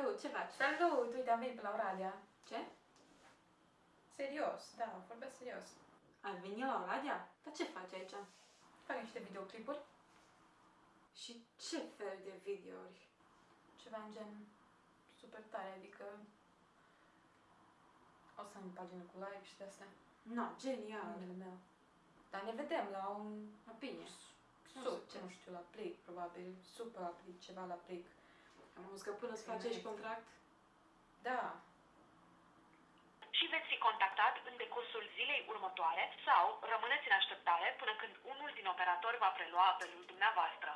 Salut, ce faci? Salut! Uite, am venit pe la Oradea. Ce? Serios, da, vorbesc serios. Ai venit la Oradea? Dar ce faci aici? Fac niște videoclipuri, Și ce fel de videouri? ceva în gen super tare, adică o să am pagină cu live și de astea. No, genial. Numele meu. Dar ne vedem la un A, bine. sub, nu știu, la plic, probabil, super la plic, ceva la plic. Am auzit că până îți Bine. facești contract, Da, și veți fi contactat în decursul zilei următoare sau rămâneți în așteptare până când unul din operatori va prelua apelul dumneavoastră.